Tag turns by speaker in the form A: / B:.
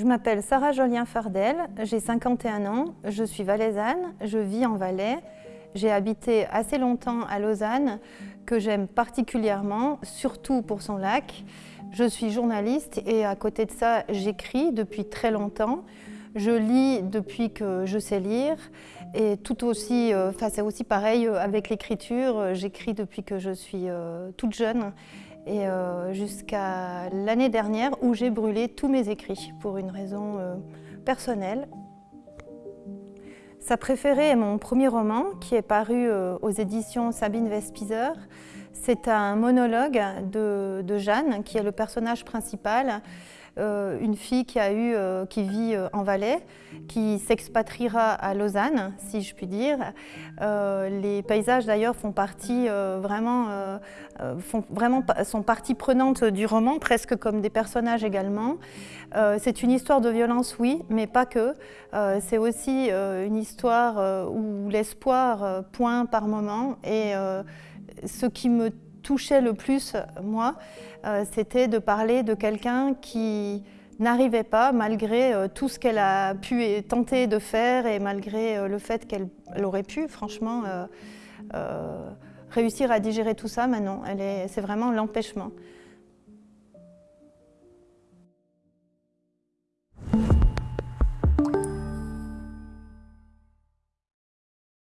A: Je m'appelle Sarah Jolien Fardel, j'ai 51 ans, je suis valaisanne, je vis en Valais. J'ai habité assez longtemps à Lausanne, que j'aime particulièrement, surtout pour son lac. Je suis journaliste et à côté de ça, j'écris depuis très longtemps. Je lis depuis que je sais lire et tout aussi, euh, enfin c'est aussi pareil euh, avec l'écriture. J'écris depuis que je suis euh, toute jeune et jusqu'à l'année dernière où j'ai brûlé tous mes écrits pour une raison personnelle. Sa préférée est mon premier roman qui est paru aux éditions Sabine Vespizer. C'est un monologue de, Jeanne, qui est le personnage principal, euh, une fille qui, a eu, euh, qui vit euh, en Valais, qui s'expatriera à Lausanne, si je puis dire. les paysages d'ailleurs font partie vraiment, font vraiment sont partie prenante du roman, presque comme des personnages également. C'est une histoire de violence, oui, mais pas que. C'est aussi une histoire où l'espoir pointe par moment et ce qui me touchait le plus, moi, euh, c'était de parler de quelqu'un qui n'arrivait pas, malgré euh, tout ce qu'elle a pu tenter de faire et malgré euh, le fait qu'elle aurait pu, franchement, réussir à digérer tout ça, mais non, c'est vraiment l'empêchement.